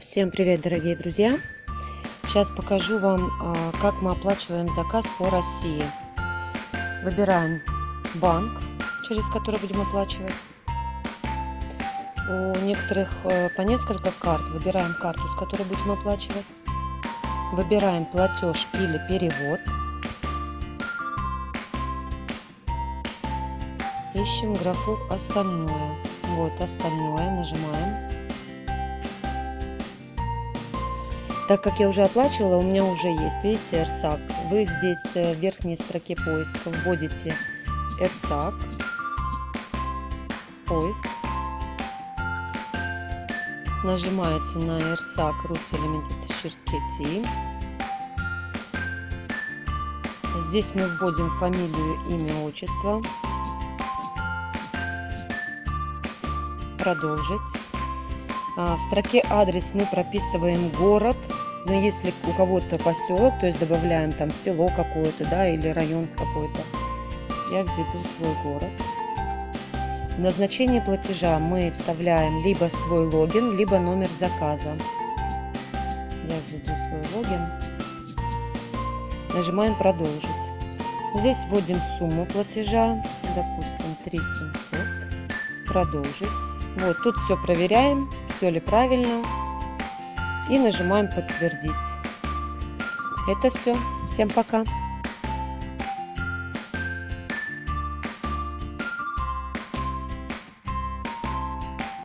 Всем привет, дорогие друзья! Сейчас покажу вам, а, как мы оплачиваем заказ по России. Выбираем банк, через который будем оплачивать. У некоторых э, по несколько карт. Выбираем карту, с которой будем оплачивать. Выбираем платеж или перевод. Ищем графу «Остальное». Вот «Остальное» нажимаем. Так как я уже оплачивала, у меня уже есть, видите, РСАК. Вы здесь э, в верхней строке поиска вводите РСАК, поиск, нажимаете на РСАК Руси Limited Ширкети. Здесь мы вводим фамилию, имя, отчество. Продолжить. А, в строке адрес мы прописываем город, но если у кого-то поселок, то есть добавляем там село какое-то, да, или район какой-то. Я введу свой город. назначение платежа мы вставляем либо свой логин, либо номер заказа. Я введу свой логин. Нажимаем продолжить. Здесь вводим сумму платежа, допустим 3700. Продолжить. Вот тут все проверяем все ли правильно. И нажимаем подтвердить. Это все. Всем пока.